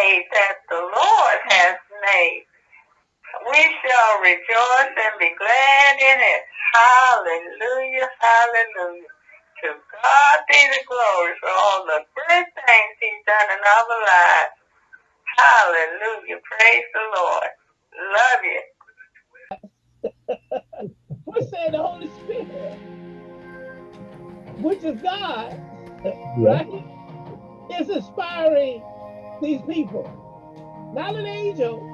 day that the Lord has made. We shall rejoice and be glad in it. Hallelujah, hallelujah. To God be the glory for all the good things he's done in our lives. Hallelujah. Praise the Lord. Love you. we say the Holy Spirit, which is God, Yeah. right? Is inspiring these people. Not an angel.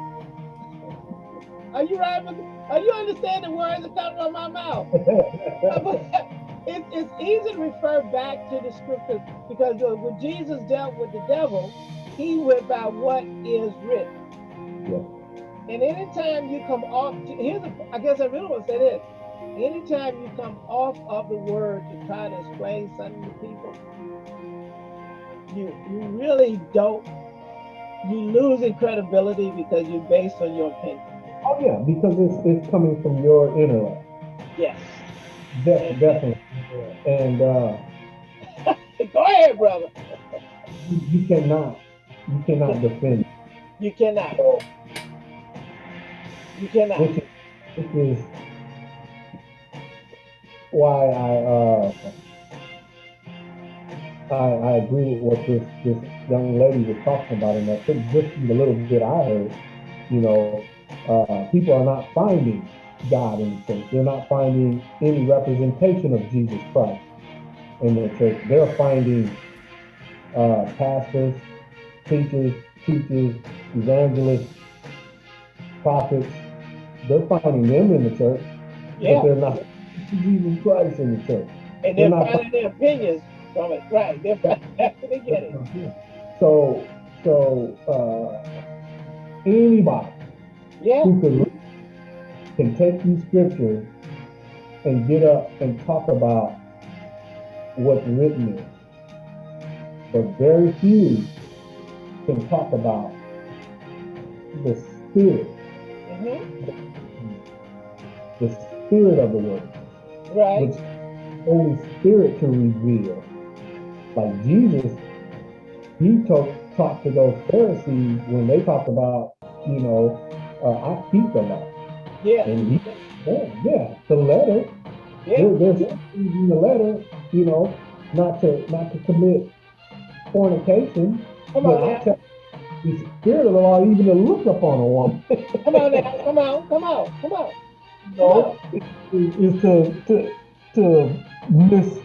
Are you right? with- Are you understanding the words that come from my mouth? it, it's easy to refer back to the scriptures because when Jesus dealt with the devil, he went by what is written. Yeah. And anytime you come off, here's a, I guess I really want to say this. Anytime you come off of the word to try to explain something to people, you you really don't. You losing credibility because you're based on your opinion. Oh yeah, because it's it's coming from your intellect. Yes. De- definitely. And uh, Go ahead, brother. you, you cannot you cannot defend. You cannot. So, You cannot. which is, which is why I uh I, I agree with what this this young lady was talking about, and I think just the little bit I heard, you know, uh, people are not finding God in the church. They're not finding any representation of Jesus Christ in the church. They're finding uh, pastors, teachers, teachers, evangelists, prophets. They're finding them in the church, Yeah. but they're not Jesus Christ in the church. And they're they're not- finding their opinions from it. Right. They're finding after they get it. So, so uh, anybody Yeah. who can, can take these scriptures and get up and talk about what's written is, but very few can talk about the spirit, hmm the spirit of the word, Right. which Holy Spirit to reveal. Like Jesus, he talked talked to those Pharisees when they talked about, you know, uh, I keep the law. Yeah. And he, yeah, yeah, the letter, Yeah. there, there's things in the letter, you know, not to not to commit fornication. Come on now. tell the spirit of the law even to look upon a woman. Come on now. Come on. Come on. Come on. know, is, to to to miss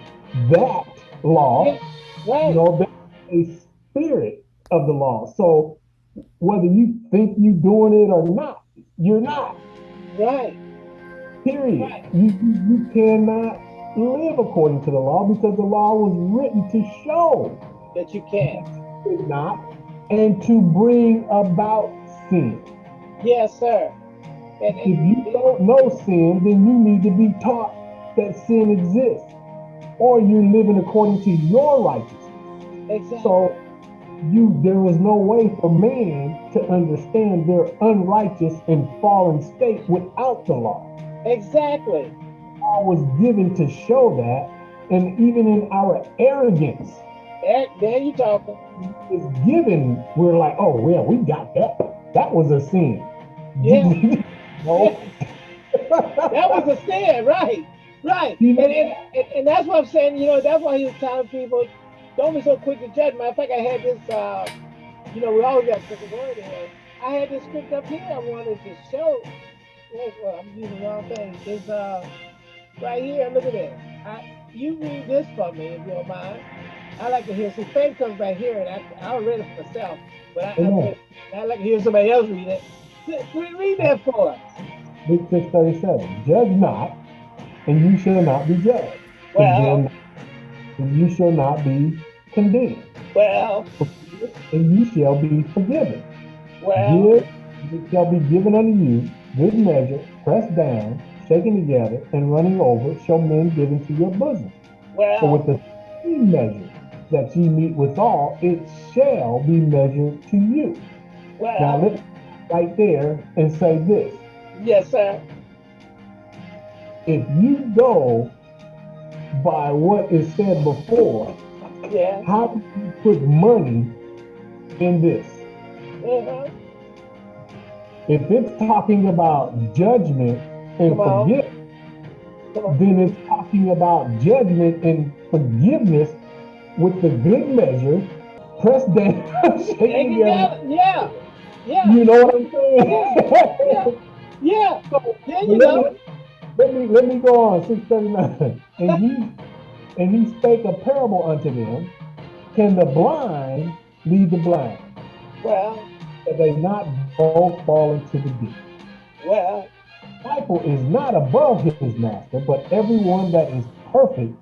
that law. Yeah. Right. You know, a spirit of the law. So whether you think you're doing it or not, you're not. Right. Period. Right. You, you you cannot live according to the law because the law was written to show That you can. it not and to bring about sin. Yes, sir. And, If you don't know sin, then you need to be taught that sin exists, or you're living according to your righteousness. exactly. So you there is no way for man to understand their unrighteous and fallen state without the law. exactly. Law was given to show that, and even in our arrogance There, there you talking. is given, we're like, oh well, we got that. That was a sin. Yeah. no. That was a sin, right? Right. And, and, and, and that's what I'm saying, you know, that's why he was telling people, don't be so quick to judge. Matter of fact, I had this, uh, you know, we always got to the word in. I had this script up here I wanted to show. Well, I'm using the wrong thing. It's uh, right here. Look at this. I, you read this for me if you don't mind. I like to hear. See, faith comes back here, and I, I'll read it for myself. But I. I, I like to hear somebody else read it. Read read that for us. Luke 637. Judge not, and you shall not be judged. Well, and you shall not be condemned. well, And you shall be forgiven. well. Give, it shall be given unto you, good measure, pressed down, shaken together, and running over, shall men give into your bosom. For Well, with the same measure that ye meet withal, it shall be measured to you. Now well, let's right there and say this. yes, sir. If you go by what is said before, Yeah, how do you put money in this? Uh-huh. If it's talking about judgment and on. forgiveness, then it's talking about judgment and forgiveness with the good measure, press down, shaken Hang together. together. Yeah. Yeah. You know what I'm saying? Yeah. Yeah. So, There you let, go. me, let me let me go on 639. And he and he spake a parable unto them. Can the blind lead the blind? Well, That they not both fall into the deep. well, disciple is not above his master, but everyone that is perfect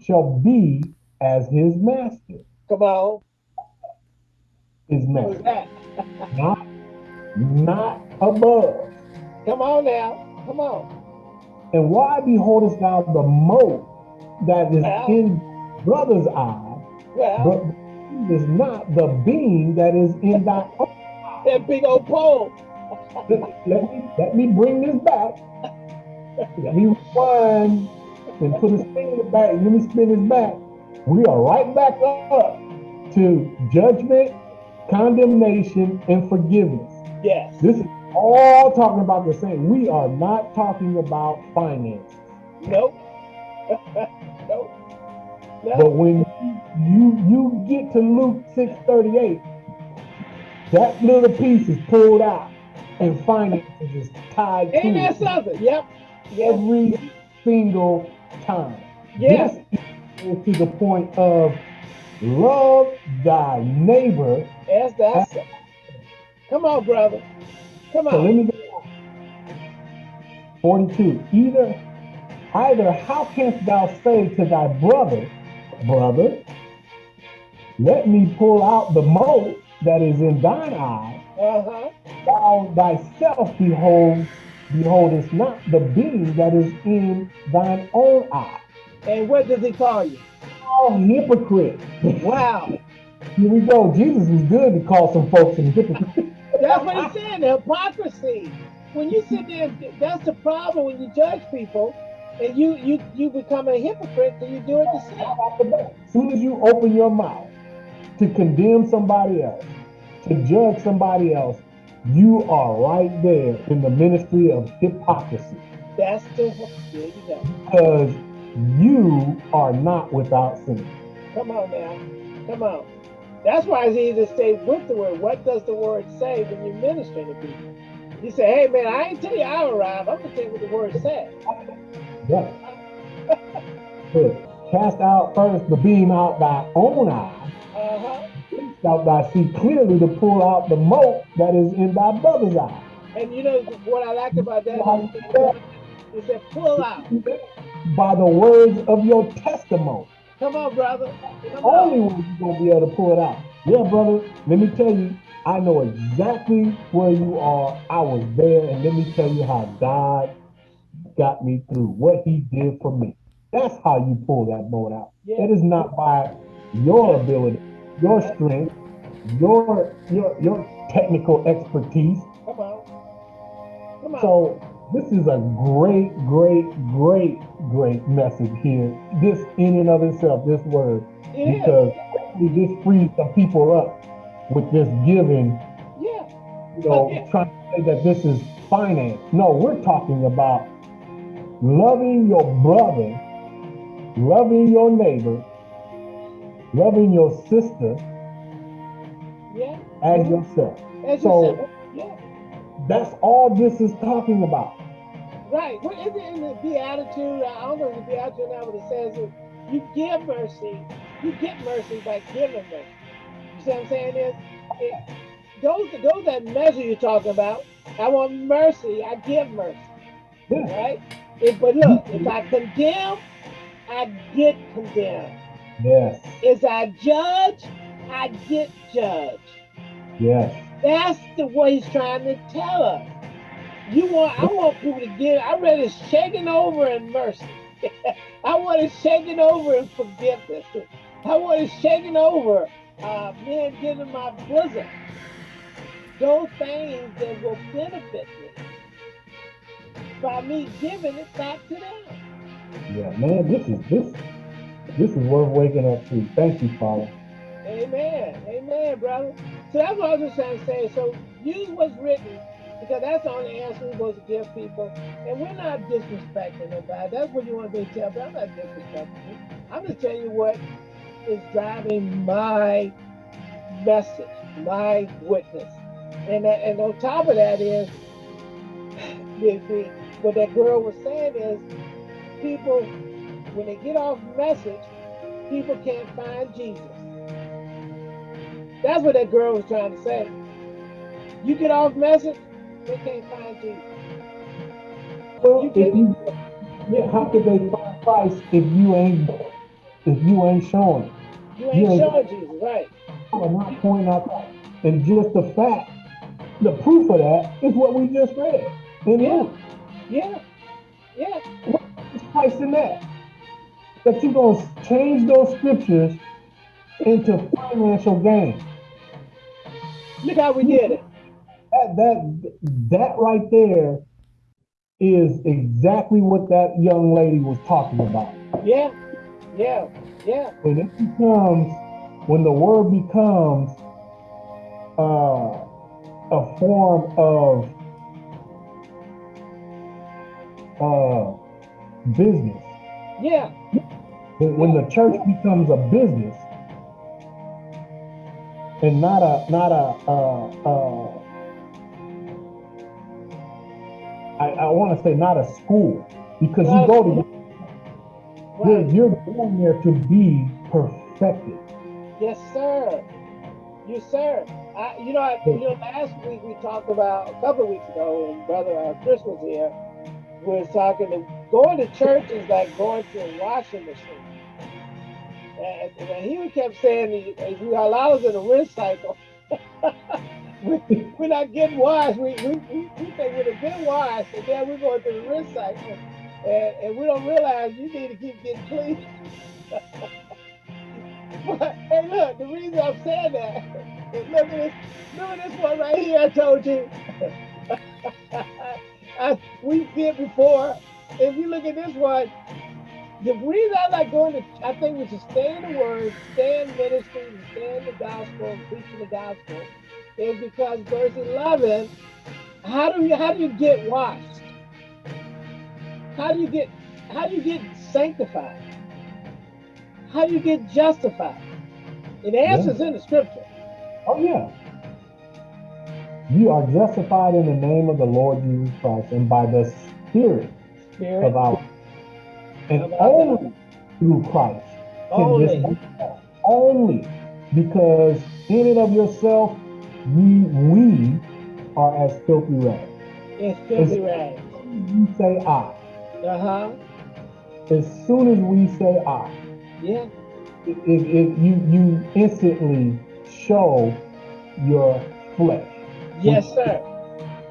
shall be as his master. come on. His master. Not, not above. Come on now. Come on. And why beholdest thou the mote that is Well. in brother's eye, Well, but is not the beam that is in thy own? that big old pole. Let, me let me bring this back. Let me rewind and put in the back. Let me spin this back. We are right back up to judgment, condemnation, and forgiveness. Yes. This is all talking about the same. We are not talking about finance. Nope. Nope. But when you you get to Luke 638, that little piece is pulled out and finances is tied to that something? Yep. Yep. every single time. Is to the point of love thy neighbor. Yes, that's it. Come on, brother. Come on. So let me go. 42. Either either how canst thou say to thy brother, brother, let me pull out the mote that is in thine eye, Uh-huh. thou thyself behold, beholdest not the beam that is in thine own eye. And what does he call you? Oh, hypocrite. Wow. Here we go. Jesus is good to call some folks some hypocrites. That's what he's saying, the hypocrisy. When you sit there, that's the problem when you judge people and you you you become a hypocrite and you do it the same. off the bat. As soon as you open your mouth to condemn somebody else, to judge somebody else, you are right there in the ministry of hypocrisy That's the there you go. because you are not without sin. Come on now. Come on. That's why it's easy to stay with the word. What does the word say when you're ministering to people? You say, hey man, I ain't tell you I arrived. I'm gonna tell you what the word said. Good. Cast out first the beam out thy own eye, Uh-huh. thou thy see clearly to pull out the mote that is in thy brother's eye. And you know what I like about that How you that? is that pull out. By the words of your testimony. Come on, brother. Come on. only way you're gonna be able to pull it out. Yeah, brother, let me tell you, I know exactly where you are. I was there, and let me tell you how God got me through, what he did for me. That's how you pull that boat out. Yeah. It is not by your ability, your strength, your your your technical expertise. Come on. Come on. So this is a great, great, great, great message here. This in and of itself, this word it is. because hopefully this frees some people up with this giving, Yeah. you know, oh, Okay. trying to say that this is finance. No, we're talking about loving your brother, loving your neighbor, loving your sister Yeah. as yourself. As So- you said. Yeah. That's all this is talking about. Right. What is it in the Beatitude? I don't know if the Beatitude now, but it says you give mercy, you get mercy by giving mercy. You see what I'm saying? Is it, those those that measure you're talking about. I want mercy. I give mercy. Yeah. Right. If, but look, if I condemn, I get condemned. Yes. If I judge, I get judged. Yes. That's the way he's trying to tell us. You want, I want people to give. I read it shaking over in mercy. I want it shaking over in forgiveness. I want it shaking over, uh, men giving my bosom. Those things that will benefit me by me giving it back to them. Yeah, man, this is this this is worth waking up to. Thank you, Father. Amen. Amen, brother. So that's what I was just trying to say. So use what's written because that's the only answer we're supposed to give people. And we're not disrespecting nobody. That's what you want me to tell, but I'm not disrespecting you. I'm just telling you what is driving my message, my witness. And and on top of that is the, the, what that girl was saying is people when they get off message, people can't find Jesus. That's what that girl was trying to say. You get off message, they can't find Jesus. Well, if you, yeah, how could they find Christ if you ain't if you ain't showing? You ain't, you ain't showing Jesus, right? I'm not pointing out that. And just the fact, the proof of that is what we just read in yeah. Luke. Yeah. Yeah. What is Christ in that? That you're gonna change those scriptures into financial gain. Look how we did it. That that that right there is exactly what that young lady was talking about. Yeah, yeah, yeah. When it becomes, when the word becomes uh, a form of uh, business. Yeah. When, when the church becomes a business and not a not a uh, uh, I, I want to say not a school because you go to right. you're, you're going there to be perfected. Yes, sir. Yes, sir. I, you know, I, you know, last week we talked about a couple of weeks ago, and brother uh, Chris was here. We was talking. To, going to church is like going to a washing machine. And, and he kept saying, "If you allow us in a rinse cycle." we, we're not getting washed. We, we, we, we think we're getting washed, and then we're going through the rinse cycle. And, and we don't realize you need to keep getting clean. but, hey, look, the reason I'm saying that is look at this, look at this one right here I told you. I, we did before. If you look at this one, the reason I like going to, I think we should stay in the Word, stay in ministry, stay in the gospel, preaching the gospel is because verse 11, how do you how do you get washed? How do you get how do you get sanctified? How do you get justified? And the answer's yeah. in the scripture. Oh yeah. You are justified in the name of the Lord Jesus Christ and by the Spirit, Spirit. of our and only through Christ can only. this be only because in and of yourself we we are as filthy rags. It's filthy rags. You say I. Uh-huh. As soon as we say I. Yeah. It, it, it, you you instantly show your flesh. Yes, which, sir.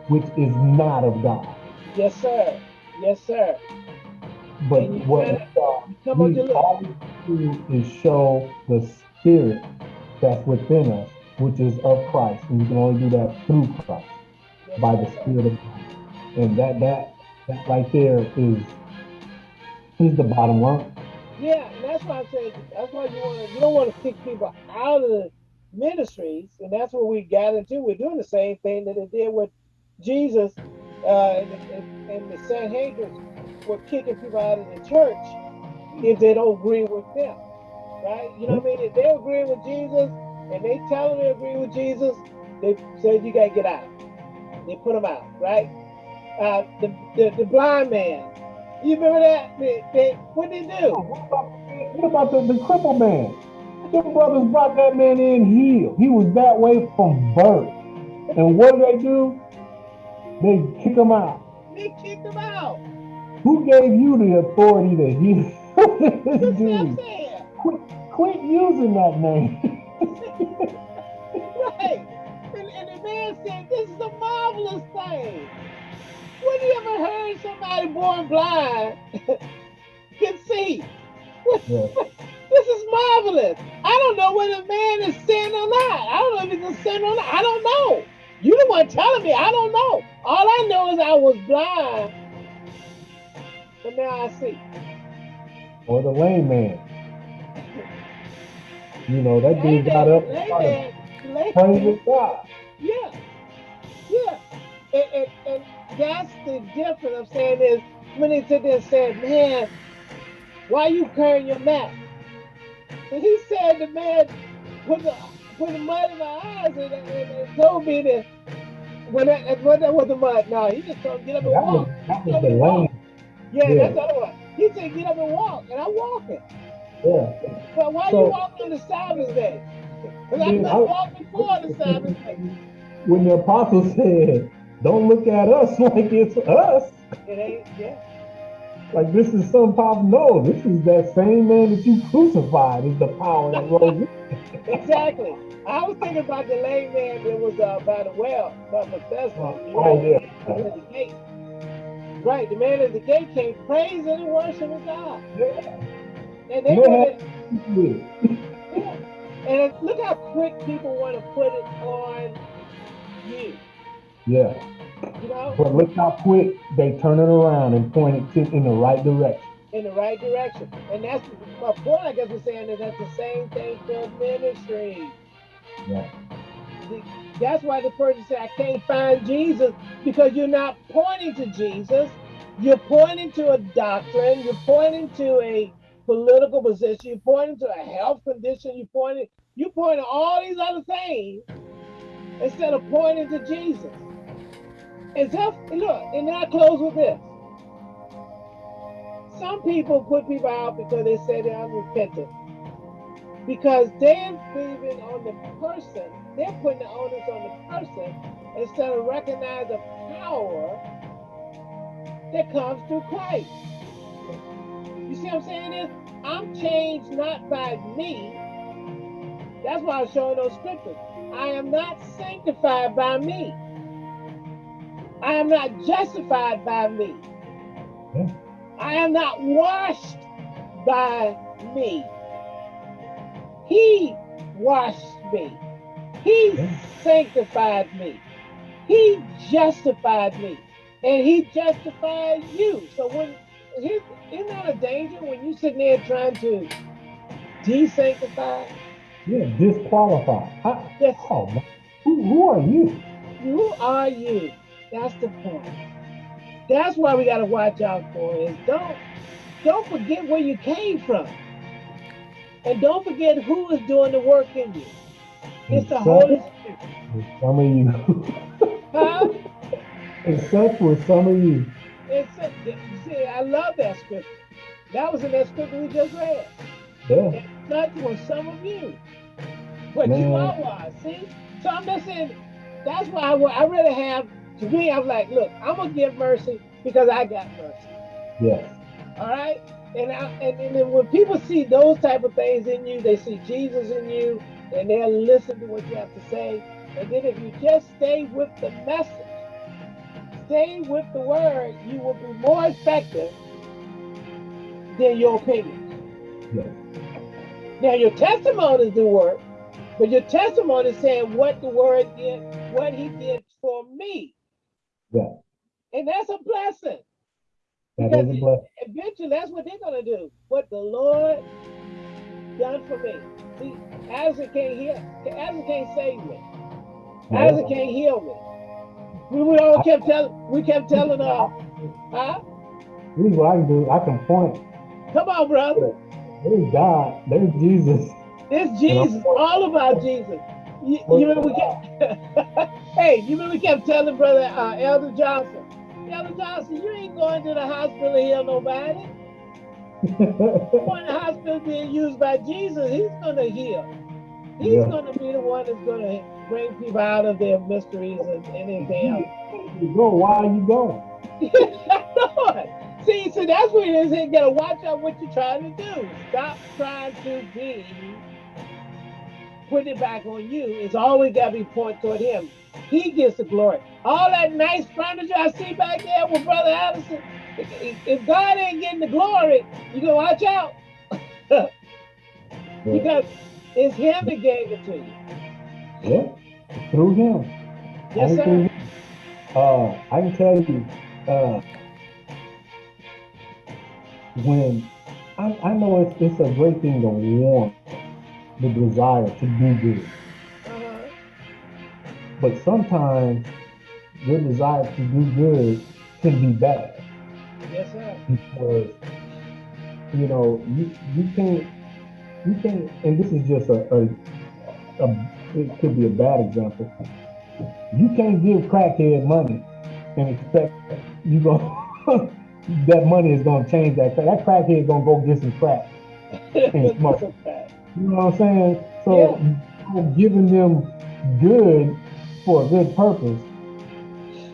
Which is not of God. Yes, sir. Yes, sir. But what uh, we always do is show the spirit that's within us which is of Christ. And you can only do that through Christ by the Spirit of God. And that that that right there is is the bottom line. Yeah, and that's why I say that's why you want you don't want to kick people out of the ministries, and that's what we got into. We're doing the same thing that it did with Jesus uh, and, and, the Sanhedrin were kicking people out of the church if they don't agree with them, right? You know what I mean? If they agree with Jesus, and they tell them they agree with Jesus, they said you gotta get out. They put them out, right? Uh, the, the, the blind man. You remember that? They, they, what did they do? What about, what about the, the crippled man? The brothers brought that man in healed. He was that way from birth. And what do they do? They kick him out. They kicked him out. Who gave you the authority to heal? Dude, quit, quit using that name. right. And, and the man said, this is a marvelous thing. When you ever heard somebody born blind can see? Yeah. This is marvelous. I don't know whether the man is sin or not. I don't know if he's a sin or not. I don't know. You the one telling me. I don't know. All I know is I was blind, but now I see. Or the lame man. You know, that dude got up. Slave. Praise God. Yeah. Yeah. And, and, and that's the difference I'm saying is when they sit there and said, man, why you carrying your mat? And he said the man put the put the mud in my eyes and, and, and told me that when that when that was the mud. No, he just told me get up and That walk. was, that was the walk. Yeah, Yeah. that's what it was. He said get up and walk, and I'm walking. Yeah. But why So- you walking on the Sabbath day? Because I could I- walk before the Sabbath day. When the apostle said, don't look at us like it's us. It ain't, yeah. Like this is some pop. No, this is that same man that you crucified is the power that rose. Exactly. I was thinking about the lame man that was uh, by the well, by Bethesda. Oh, yeah. The gate. Right, the man at the gate came praising and worshiping God. Yeah. And they wanted, it. yeah. And look how quick people want to put it on you. Yeah. You know, But look how quick they turn it around and point it to, in the right direction. in the right direction. And that's my point, I guess, we're saying is that's the same thing for ministry. Yeah. That's why the person said, I can't find Jesus because you're not pointing to Jesus. You're pointing to a doctrine. You're pointing to a political position. You're pointing to a health condition. You're pointing, you're pointing all these other things instead of pointing to Jesus. So, look, and then I close with this. Some people put people out because they say they're unrepentant. Because they're believing on the person, they're putting the onus on the person instead of recognizing the power that comes through Christ. You see what I'm saying is I'm changed not by me. That's why I'm showing those scriptures. I am not sanctified by me. I am not justified by me. Yeah. I am not washed by me. He washed me. He Yeah. sanctified me. He justified me. And he justified you. So when isn't that a danger when you sitting there trying to desanctify? Yeah, disqualified. How, Yes, oh. Who, who are you? who are you? That's the point. That's why we gotta watch out for is don't don't forget where you came from. And don't forget who is doing the work in you. It's the Holy Spirit. Some of you. Huh? such with some of you. It's see, I love that scripture. That was in that scripture we just read. Yeah. Such was some of you. But you Man. are wise. See? So I'm just saying, that's why I, I really have, to me, I'm like, look, I'm to give mercy because I got mercy. Yes. All right? And, I, and, and then when people see those type of things in you, they see Jesus in you, and they'll listen to what you have to say. And then if you just stay with the message, stay with the word, you will be more effective than your opinions. Yes. Now your testimonies do work, but your testimony is saying what the word did, what he did for me. Yeah. And that's a blessing. That Because is a blessing. Eventually that's what they're gonna do. What the Lord done for me. See, Addison can't heal, Addison can't save me. Addison can't heal me. We, we all kept telling we kept telling uh huh? Here's what I can do. I can point. Come on, brother. There's God. There's Jesus. It's Jesus, all about Jesus. You, you remember we kept, hey, you remember we kept telling brother uh, Elder Johnson, Elder Johnson, you ain't going to the hospital to heal nobody. To the hospital being used by Jesus. He's going to heal. He's Yeah. going to be the one that's going to bring people out of their mysteries and anything else. you go. Why are you going? See, so that's what it is. You gotta watch out what you're trying to do. Stop trying to be putting it back on you. It's always gotta be pointed toward him. He gets the glory. All that nice furniture I see back there with Brother Addison, if, God ain't getting the glory, you gotta watch out. because it's him that gave it to you. Yeah. Through him. Yes, sir. him. Uh, I can tell you, uh, when I, I know it's, it's a great thing to want the desire to do good. Uh-huh. But sometimes your desire to do good can be bad Yes, sir. because you know you you can't you can't and this is just a, a, a it could be a bad example. You can't give crackhead money and expect you go that money is gonna change that crack. That crackhead is gonna go get some crack. And smoke. You know what I'm saying? So you're giving them good for a good purpose,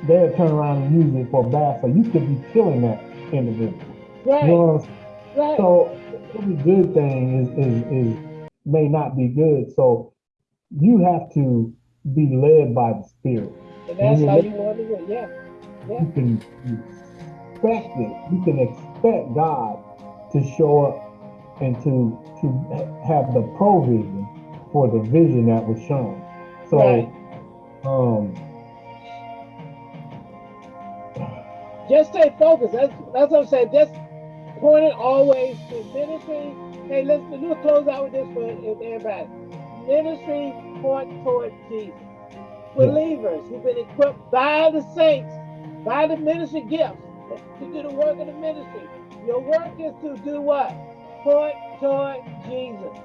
they'll turn around and use it for bad. So you could be killing that individual. You know Right, what I'm right. So every good thing is, is, is may not be good. So you have to be led by the spirit. And that's how you want to do it. Yeah. Yeah. You can expect it. You can expect God to show up and to to have the provision for the vision that was shown. So Right. um Just stay focused. That's that's what I'm saying. Just point it always to ministry. Hey, let's a close out with this for everybody. Ministry point toward Jesus. Believers who've been equipped by the saints, by the ministry gifts to do the work of the ministry. Your work is to do what? Point toward Jesus.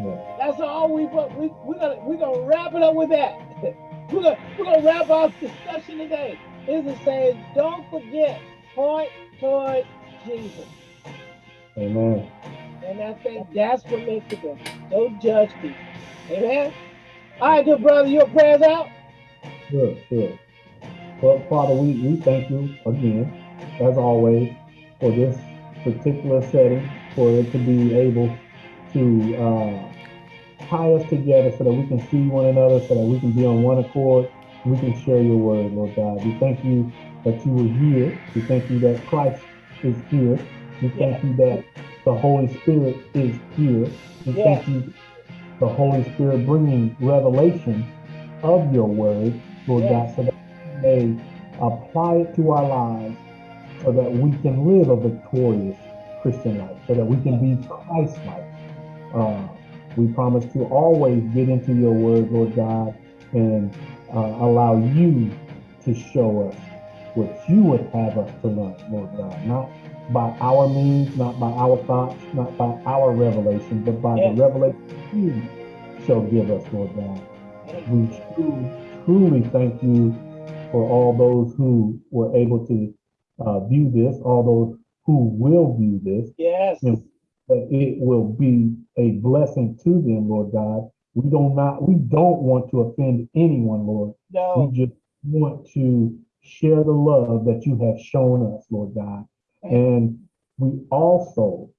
yeah. That's all we. We we're gonna we're gonna wrap it up with that. we're gonna we're gonna wrap our discussion today. Is it saying don't forget point toward Jesus. Amen. And I think that's what makes it good. Don't judge people. Amen. All right, good brother, your prayers out. Sure, sure. Well, Father, we, we thank you again, as always, for this particular setting, for it to be able to uh, tie us together so that we can see one another, so that we can be on one accord, we can share your word, Lord God. We thank you that you were here. We thank you that Christ is here. We thank you that the Holy Spirit is here. We thank you, the Holy Spirit bringing revelation of your word, Lord Yes. God, so that we may apply it to our lives so that we can live a victorious Christian life, so that we can be Christ-like. Uh, we promise to always get into your word, Lord God, and uh, allow you to show us what you would have us to learn, Lord God, not by our means, not by our thoughts, not by our revelation, but by the revelation you shall give us, Lord God. We truly, truly thank you for all those who were able to uh, view this, all those who will view this, Yes. That it will be a blessing to them, Lord God. We don't not we don't want to offend anyone, Lord. No. We just want to share the love that you have shown us, Lord God. And we also,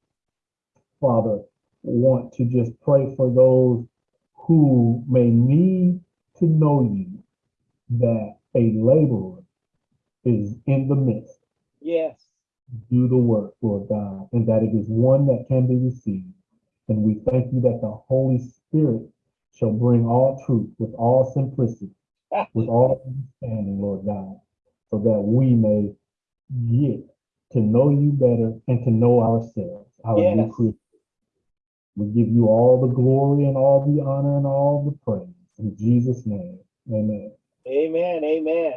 Father, want to just pray for those who may need to know you that a laborer is in the midst. Yes. Do the work, Lord God, and that it is one that can be received. And we thank you that the Holy Spirit shall bring all truth with all simplicity, with all understanding, Lord God, so that we may get to know you better and to know ourselves, our new Yes. creation. We give you all the glory and all the honor and all the praise. In Jesus' name, amen. Amen. Amen.